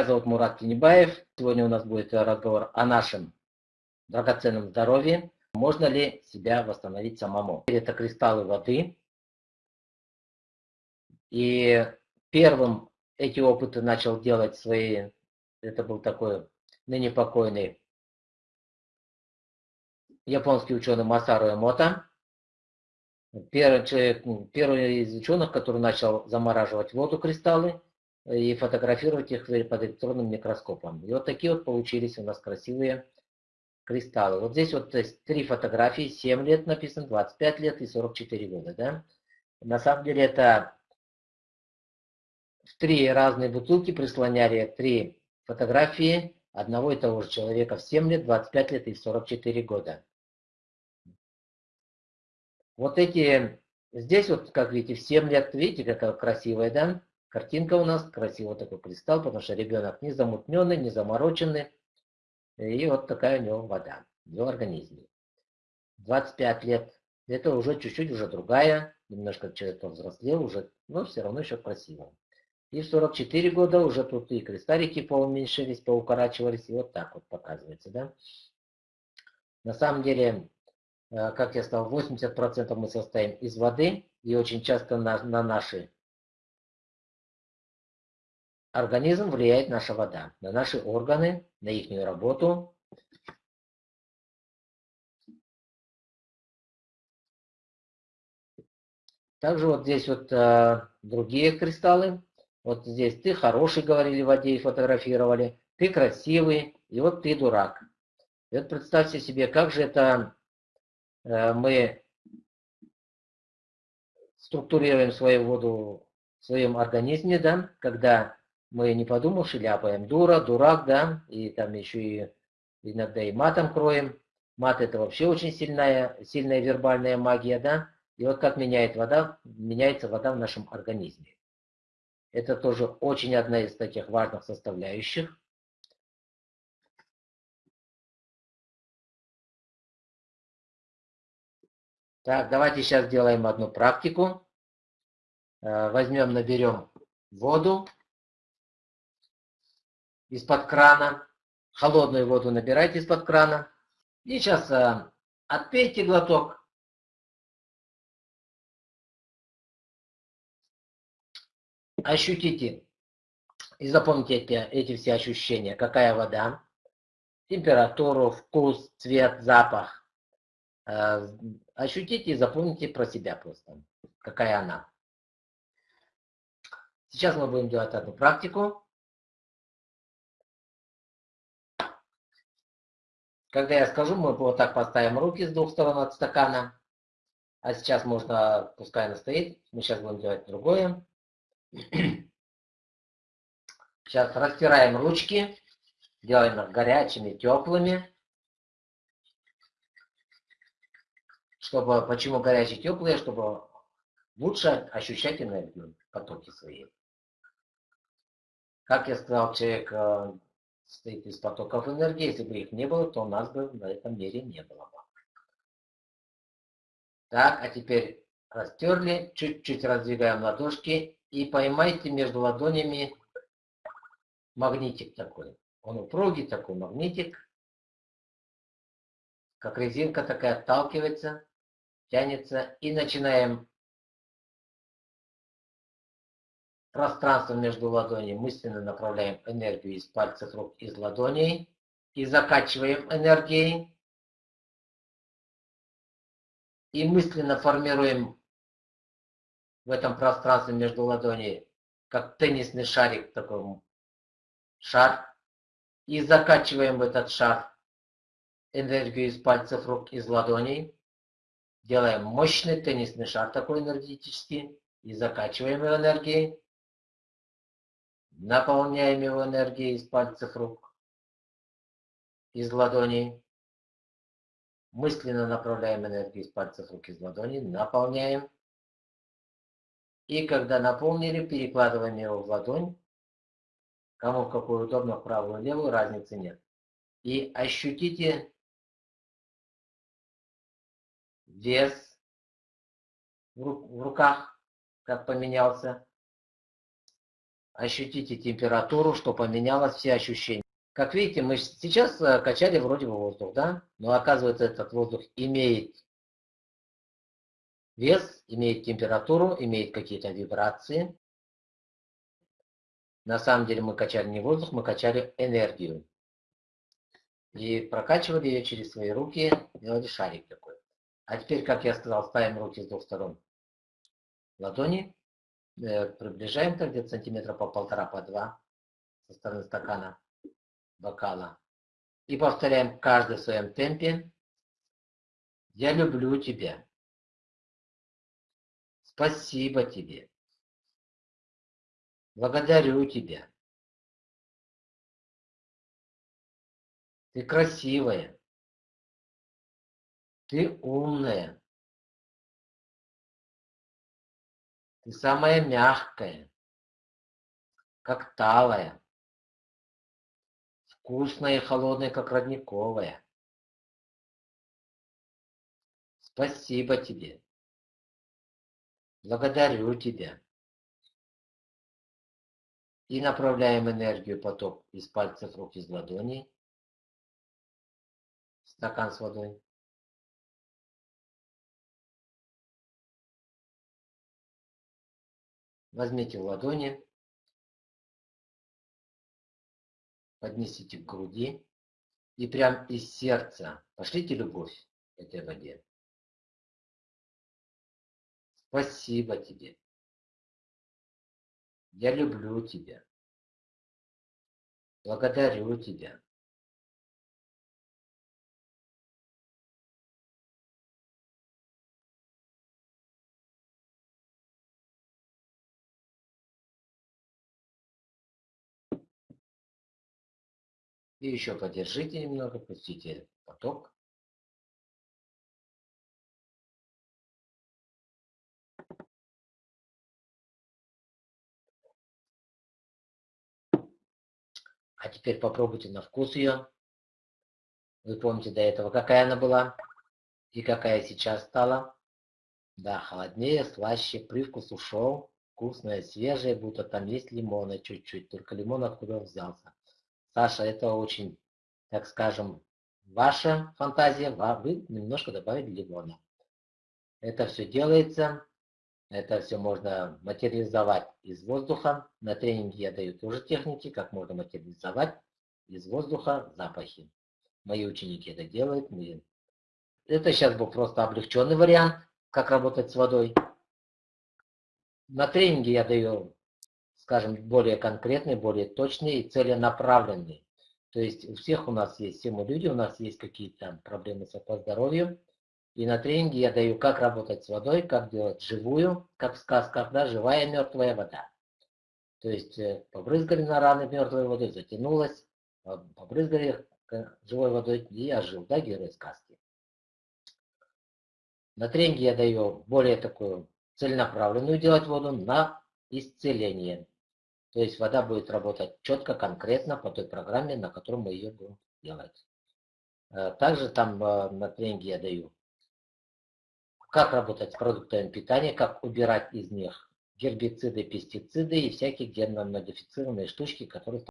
Меня зовут Мурат Тинебаев. Сегодня у нас будет разговор о нашем драгоценном здоровье. Можно ли себя восстановить самому? Это кристаллы воды. И первым эти опыты начал делать свои, это был такой ныне покойный японский ученый Масару Эмота. Первый, человек, первый из ученых, который начал замораживать воду кристаллы и фотографировать их под электронным микроскопом. И вот такие вот получились у нас красивые кристаллы. Вот здесь вот есть три фотографии, 7 лет написано, 25 лет и 44 года. Да? На самом деле это в три разные бутылки прислоняли три фотографии одного и того же человека в 7 лет, 25 лет и 44 года. Вот эти, здесь вот, как видите, в 7 лет, видите, какая красивая, да? Картинка у нас, красивый такой кристалл, потому что ребенок не замутненный, не замороченный. И вот такая у него вода в его организме. 25 лет, это уже чуть-чуть уже другая, немножко человек повзрослел уже, но все равно еще красиво. И в 44 года уже тут и кристаллики поуменьшились, поукорачивались, и вот так вот показывается, да. На самом деле, э, как я сказал, 80% мы состоим из воды, и очень часто на, на наши организм влияет наша вода, на наши органы, на их работу. Также вот здесь вот э, другие кристаллы. Вот здесь ты хороший, говорили в воде и фотографировали, ты красивый, и вот ты дурак. И вот представьте себе, как же это э, мы структурируем свою воду в своем организме, да, когда мы не подумавши ляпаем дура, дурак, да, и там еще и иногда и матом кроем. Мат это вообще очень сильная, сильная вербальная магия, да. И вот как меняет вода, меняется вода в нашем организме. Это тоже очень одна из таких важных составляющих. Так, давайте сейчас сделаем одну практику. Э, возьмем, наберем воду из-под крана. Холодную воду набирайте из-под крана. И сейчас э, отпейте глоток. Ощутите и запомните эти, эти все ощущения. Какая вода, температуру, вкус, цвет, запах. Э, ощутите и запомните про себя просто, какая она. Сейчас мы будем делать одну практику. Когда я скажу, мы вот так поставим руки с двух сторон от стакана. А сейчас можно, пускай она стоит. Мы сейчас будем делать другое. Сейчас растираем ручки. Делаем их горячими, теплыми. Чтобы, почему горячие, теплые? Чтобы лучше ощущать энергию, потоки свои. Как я сказал, человек э, состоит из потоков энергии. Если бы их не было, то у нас бы на этом мире не было бы. Так, а теперь растерли, чуть-чуть раздвигаем ладошки и поймайте между ладонями магнитик такой. Он упругий такой магнитик, как резинка такая отталкивается, тянется. И начинаем пространство между ладоней, мысленно направляем энергию из пальцев рук, из ладоней и закачиваем энергией. И мысленно формируем в этом пространстве между ладоней, как теннисный шарик, такой шар. И закачиваем в этот шар энергию из пальцев рук, из ладоней. Делаем мощный теннисный шар такой энергетический. И закачиваем энергией. Наполняем его энергией из пальцев рук, из ладоней. Мысленно направляем энергию из пальцев рук, из ладоней. Наполняем. И когда наполнили, перекладываем его в ладонь. Кому в какую удобно, в правую, левую, разницы нет. И ощутите вес в руках, как поменялся. Ощутите температуру, что поменялось все ощущения. Как видите, мы сейчас э, качали вроде бы воздух, да? Но оказывается, этот воздух имеет вес, имеет температуру, имеет какие-то вибрации. На самом деле мы качали не воздух, мы качали энергию. И прокачивали ее через свои руки, делали шарик такой. А теперь, как я сказал, ставим руки с двух сторон ладони, приближаем так где-то сантиметра по полтора, по два со стороны стакана, бокала. И повторяем каждый в своем темпе. Я люблю тебя. Спасибо тебе. Благодарю тебя. Ты красивая. Ты умная. Ты самая мягкая, как талая. Вкусная и холодная, как родниковая. Спасибо тебе. Благодарю тебя. И направляем энергию поток из пальцев рук, из ладоней. Стакан с водой. Возьмите в ладони, поднесите к груди и прям из сердца пошлите любовь этой воде. Спасибо тебе. Я люблю тебя. Благодарю тебя. И еще подержите немного, пустите поток. А теперь попробуйте на вкус ее. Вы помните до этого, какая она была и какая сейчас стала. Да, холоднее, слаще, привкус ушел. Вкусная, свежая, будто там есть лимона чуть-чуть. Только лимон откуда взялся. Саша, это очень, так скажем, ваша фантазия. Вы немножко добавили лимона. Это все делается это все можно материализовать из воздуха. На тренинге я даю тоже техники, как можно материализовать из воздуха запахи. Мои ученики это делают. Мы... Это сейчас был просто облегченный вариант, как работать с водой. На тренинге я даю, скажем, более конкретный, более точный и целенаправленный. То есть у всех у нас есть, все мы люди, у нас есть какие-то проблемы со здоровьем. И на тренинге я даю, как работать с водой, как делать живую, как в сказках, да, живая мертвая вода. То есть э, побрызгали на раны мертвой водой, затянулась, побрызгали живой водой и ожил, да, герой сказки. На тренинге я даю более такую целенаправленную делать воду на исцеление. То есть вода будет работать четко, конкретно по той программе, на которой мы ее будем делать. Э, также там э, на тренинге я даю как работать с продуктами питания, как убирать из них гербициды, пестициды и всякие генно-модифицированные штучки, которые